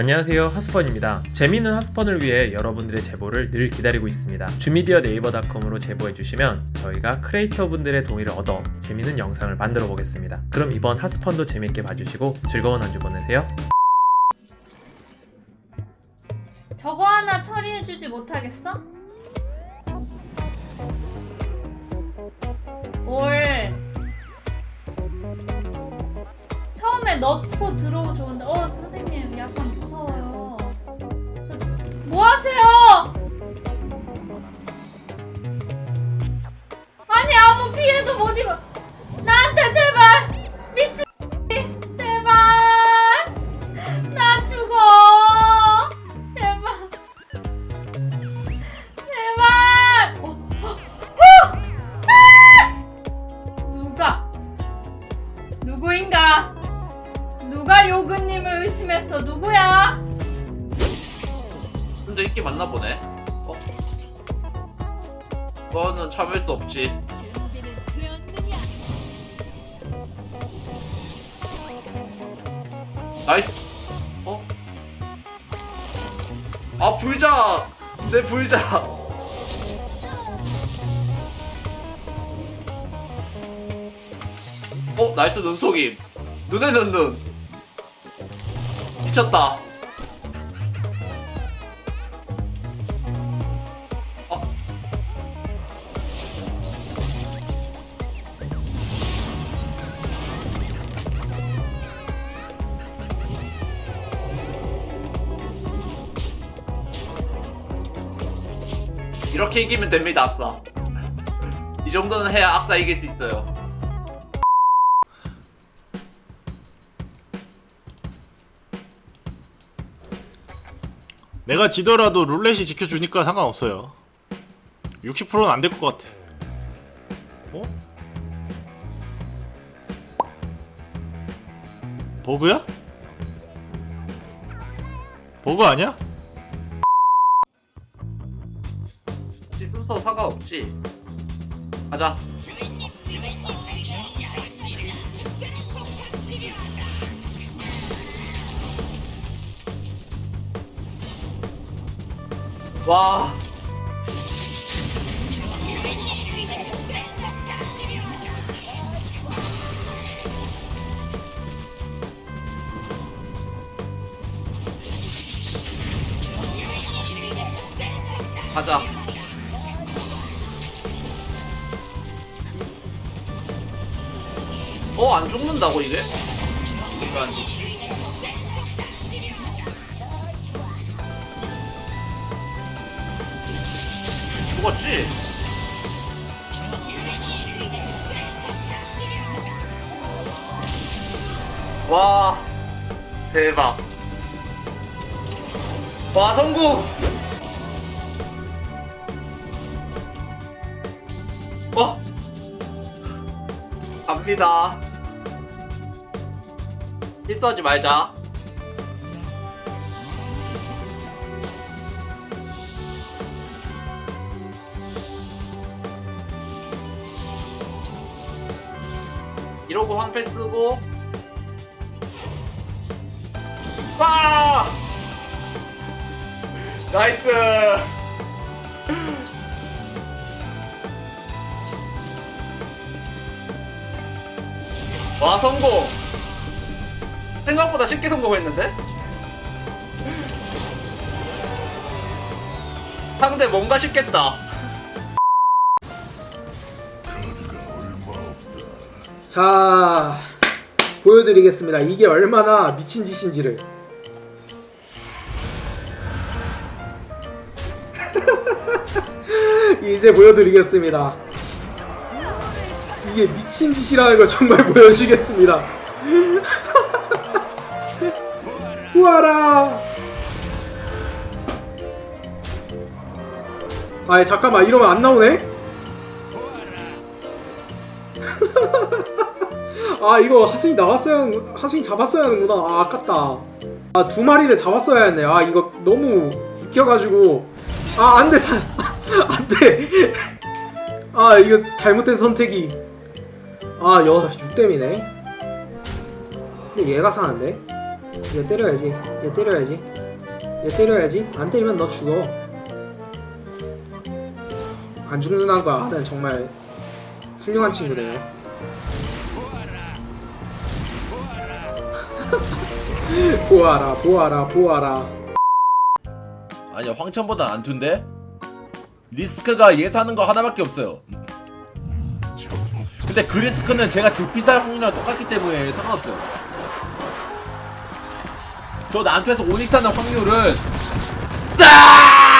안녕하세요. 하스펀입니다. 재미있는 하스펀을 위해 여러분들의 제보를 늘 기다리고 있습니다. 주미디어 네이버닷컴으로 제보해주시면 저희가 크리에이터 분들의 동의를 얻어 재미있는 영상을 만들어 보겠습니다. 그럼 이번 하스펀도 재밌게 봐주시고 즐거운 한 주 보내세요. 저거 하나 처리해주지 못하겠어? 올. 처음에 넣고 들어오 좋은데. 어 선생님 약간 뭐 하세요? 아니 아무 피해도 못 입어. 나한테 제발 미친 제발. 나 죽어. 제발. 제발. 어, 어, 어! 아! 누가? 누구인가? 누가 요근님을 의심했어? 누구야 근데 인기 많나 보네. 어? 그거는 참을 수 없지. 나이, 어? 아 불자, 내 불자. 어 나이트 눈속임. 눈에 눈 눈. 미쳤다. 이렇게 이기면 됩니다, 악사. 이 정도는 해야 악사 이길 수 있어요. 내가 지더라도 룰렛이 지켜주니까 상관없어요 60%는 안 될 것 같아 어? 버그야? 버그 아니야? 혹시 순서 상관없지? 가자. 와. 가자. 어, 안 죽는다고, 이게? 그러니까. 죽었지? 와, 대박. 와, 성공! 어? 갑니다. 실수하지 말자. 이러고 황패 쓰고 와! 나이스! 와 성공! 생각보다 쉽게 성공했는데? 상대 뭔가 쉽겠다. 자 보여드리겠습니다. 이게 얼마나 미친 짓인지를. 이제 보여드리겠습니다. 이게 미친 짓이라는 걸 정말 보여주겠습니다 후아라. 아이 잠깐만 이러면 안 나오네? 아 이거 하승이 나왔어야 하승이 잡았어야 하는구나. 아 아깝다. 아 두 마리를 잡았어야 했네. 아 이거 너무 익혀가지고. 아 안돼 사 안돼. 아 이거 잘못된 선택이. 아여 6댐이네. 근데 얘가 사는데 얘 때려야지. 얘 때려야지. 얘 때려야지. 안 때리면 너 죽어. 안 죽는다는 거 아는 정말 훌륭한 친구네요 보아라 보아라 보아라. 아니야 황천보단 안툰데 리스크가 예사하는 거 하나밖에 없어요. 근데 그 리스크는 제가 제피살 확률이랑 똑같기 때문에 상관없어요 저 난투에서 오닉스 하는 확률은 딱